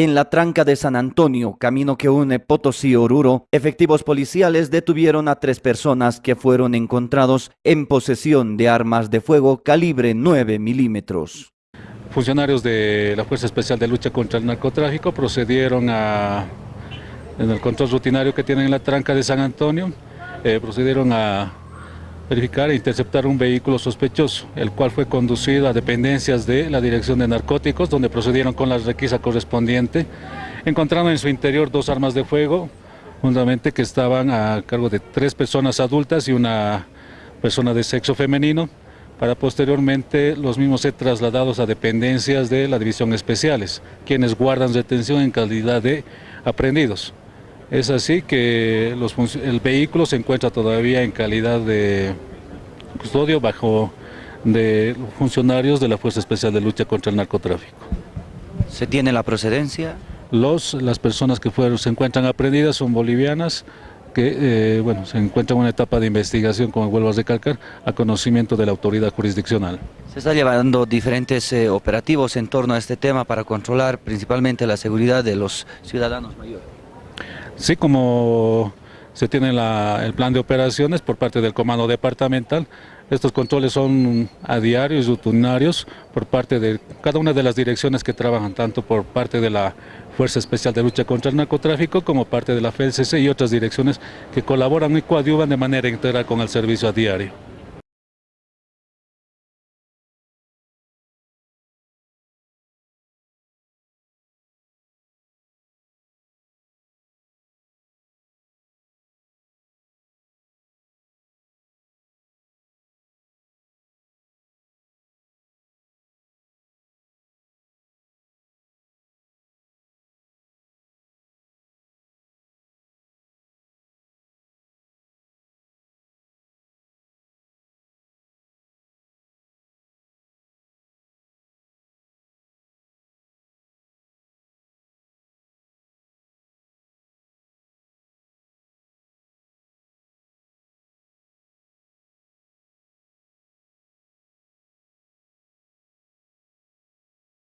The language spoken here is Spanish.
En la tranca de San Antonio, camino que une Potosí Oruro, efectivos policiales detuvieron a tres personas que fueron encontrados en posesión de armas de fuego calibre 9 milímetros. Funcionarios de la Fuerza Especial de Lucha contra el Narcotráfico procedieron a, en el control rutinario que tienen en la tranca de San Antonio, eh, procedieron a verificar e interceptar un vehículo sospechoso, el cual fue conducido a dependencias de la Dirección de Narcóticos, donde procedieron con la requisa correspondiente, encontrando en su interior dos armas de fuego, juntamente que estaban a cargo de tres personas adultas y una persona de sexo femenino, para posteriormente los mismos ser trasladados a dependencias de la División Especiales, quienes guardan retención en calidad de aprendidos. Es así que el vehículo se encuentra todavía en calidad de custodio bajo de funcionarios de la Fuerza Especial de Lucha contra el Narcotráfico. ¿Se tiene la procedencia? Los, las personas que fueron, se encuentran aprendidas son bolivianas, que eh, bueno, se encuentran en una etapa de investigación, como vuelvo a recalcar, a conocimiento de la autoridad jurisdiccional. Se está llevando diferentes eh, operativos en torno a este tema para controlar principalmente la seguridad de los ciudadanos mayores. Sí, como se tiene el plan de operaciones por parte del comando departamental, estos controles son a diario y rutinarios por parte de cada una de las direcciones que trabajan, tanto por parte de la Fuerza Especial de Lucha contra el Narcotráfico como parte de la FELCC y otras direcciones que colaboran y coadyuvan de manera integral con el servicio a diario.